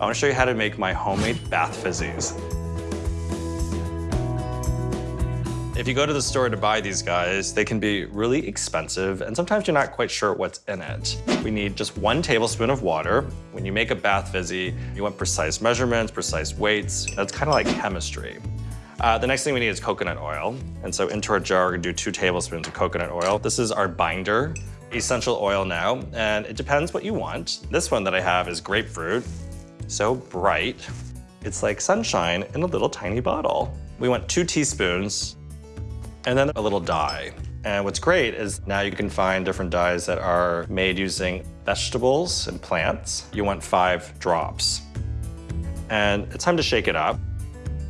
I wanna show you how to make my homemade bath fizzies. If you go to the store to buy these guys, they can be really expensive, and sometimes you're not quite sure what's in it. We need just one tablespoon of water. When you make a bath fizzy, you want precise measurements, precise weights. That's kind of like chemistry. Uh, the next thing we need is coconut oil. And so into our jar, we're gonna do two tablespoons of coconut oil. This is our binder, essential oil now, and it depends what you want. This one that I have is grapefruit, so bright. It's like sunshine in a little tiny bottle. We want two teaspoons and then a little dye. And what's great is now you can find different dyes that are made using vegetables and plants. You want five drops. And it's time to shake it up.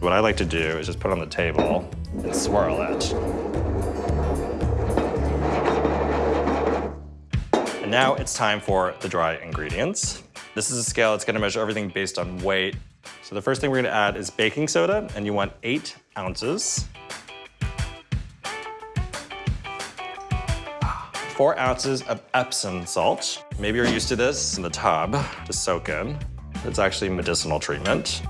What I like to do is just put it on the table and swirl it. And now it's time for the dry ingredients. This is a scale that's gonna measure everything based on weight. So the first thing we're gonna add is baking soda, and you want eight ounces. Four ounces of Epsom salt. Maybe you're used to this in the tub to soak in. It's actually medicinal treatment.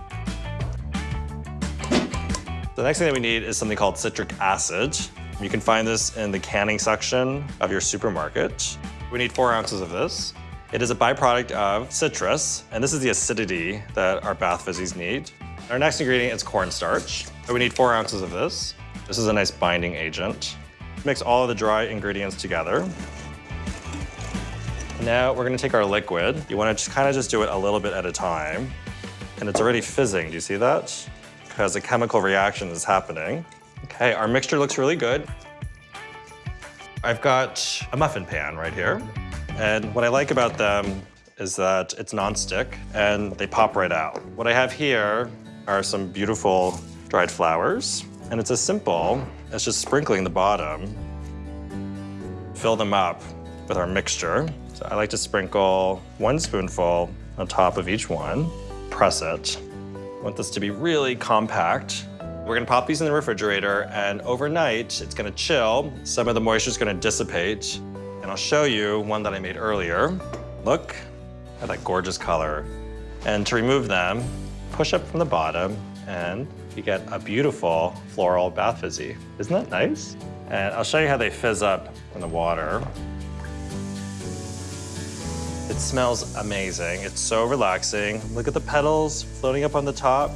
The next thing that we need is something called citric acid. You can find this in the canning section of your supermarket. We need four ounces of this. It is a byproduct of citrus, and this is the acidity that our bath fizzies need. Our next ingredient is cornstarch. We need four ounces of this. This is a nice binding agent. Mix all of the dry ingredients together. Now we're gonna take our liquid. You wanna just kind of just do it a little bit at a time. And it's already fizzing, do you see that? Because a chemical reaction is happening. Okay, our mixture looks really good. I've got a muffin pan right here. And what I like about them is that it's nonstick and they pop right out. What I have here are some beautiful dried flowers. And it's as simple as just sprinkling the bottom. Fill them up with our mixture. So I like to sprinkle one spoonful on top of each one. Press it. I want this to be really compact. We're gonna pop these in the refrigerator and overnight it's gonna chill. Some of the moisture is gonna dissipate. And I'll show you one that I made earlier. Look at that gorgeous color. And to remove them, push up from the bottom and you get a beautiful floral bath fizzy. Isn't that nice? And I'll show you how they fizz up in the water. It smells amazing. It's so relaxing. Look at the petals floating up on the top.